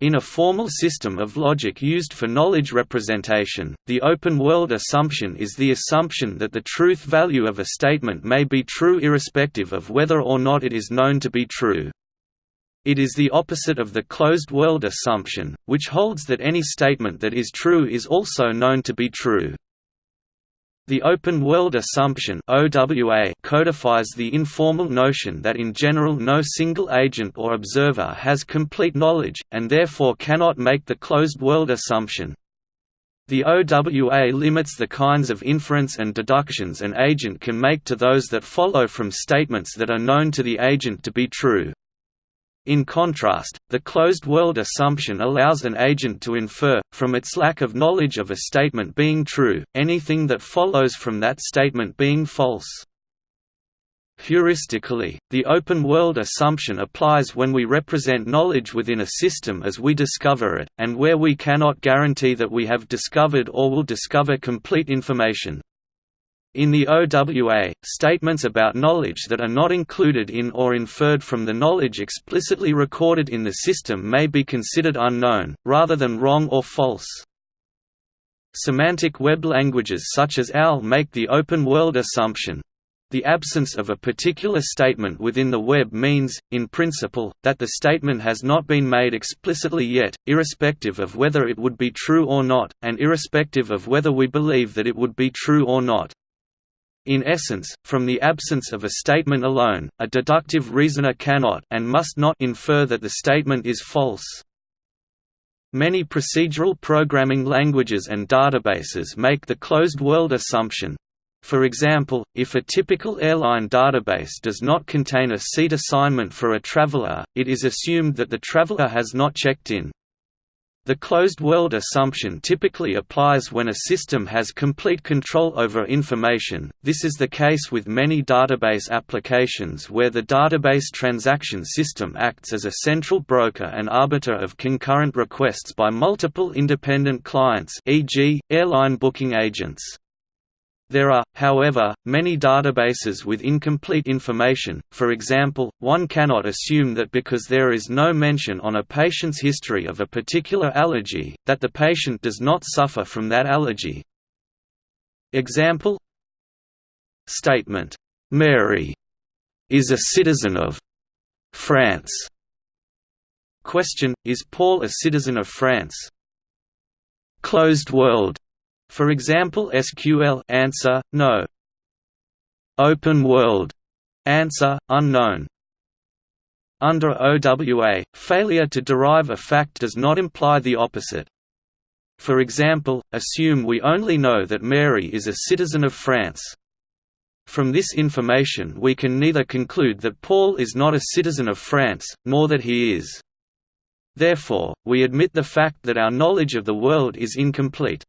In a formal system of logic used for knowledge representation, the open-world assumption is the assumption that the truth value of a statement may be true irrespective of whether or not it is known to be true. It is the opposite of the closed-world assumption, which holds that any statement that is true is also known to be true. The open-world assumption OWA codifies the informal notion that in general no single agent or observer has complete knowledge, and therefore cannot make the closed-world assumption. The OWA limits the kinds of inference and deductions an agent can make to those that follow from statements that are known to the agent to be true. In contrast, the closed-world assumption allows an agent to infer, from its lack of knowledge of a statement being true, anything that follows from that statement being false. Heuristically, the open-world assumption applies when we represent knowledge within a system as we discover it, and where we cannot guarantee that we have discovered or will discover complete information. In the OWA, statements about knowledge that are not included in or inferred from the knowledge explicitly recorded in the system may be considered unknown, rather than wrong or false. Semantic web languages such as OWL make the open-world assumption. The absence of a particular statement within the web means, in principle, that the statement has not been made explicitly yet, irrespective of whether it would be true or not, and irrespective of whether we believe that it would be true or not. In essence, from the absence of a statement alone, a deductive reasoner cannot and must not infer that the statement is false. Many procedural programming languages and databases make the closed-world assumption. For example, if a typical airline database does not contain a seat assignment for a traveler, it is assumed that the traveler has not checked in. The closed-world assumption typically applies when a system has complete control over information, this is the case with many database applications where the database transaction system acts as a central broker and arbiter of concurrent requests by multiple independent clients e.g., airline booking agents. There are, however, many databases with incomplete information, for example, one cannot assume that because there is no mention on a patient's history of a particular allergy, that the patient does not suffer from that allergy. Example. Statement, "'Mary is a citizen of France' Question, is Paul a citizen of France? Closed world for example SQL answer, no. Open world answer, unknown. Under OWA, failure to derive a fact does not imply the opposite. For example, assume we only know that Mary is a citizen of France. From this information we can neither conclude that Paul is not a citizen of France, nor that he is. Therefore, we admit the fact that our knowledge of the world is incomplete.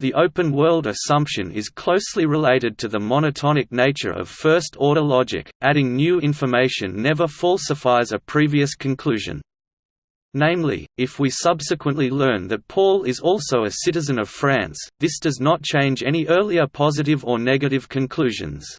The open-world assumption is closely related to the monotonic nature of first-order logic, adding new information never falsifies a previous conclusion. Namely, if we subsequently learn that Paul is also a citizen of France, this does not change any earlier positive or negative conclusions.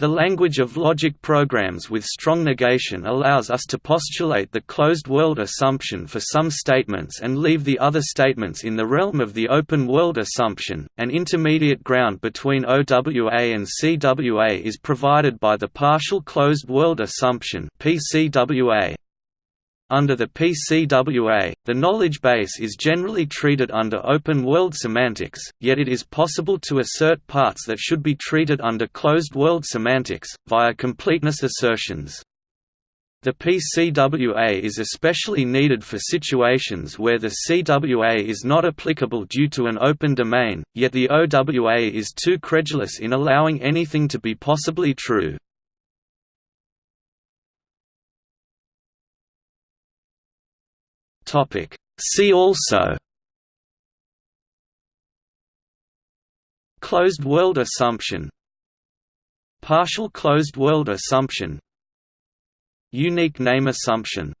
The language of logic programs with strong negation allows us to postulate the closed-world assumption for some statements and leave the other statements in the realm of the open-world assumption. An intermediate ground between OWA and CWA is provided by the partial closed-world assumption (PCWA). Under the PCWA, the knowledge base is generally treated under open-world semantics, yet it is possible to assert parts that should be treated under closed-world semantics, via completeness assertions. The PCWA is especially needed for situations where the CWA is not applicable due to an open domain, yet the OWA is too credulous in allowing anything to be possibly true. Topic. See also Closed world assumption Partial closed world assumption Unique name assumption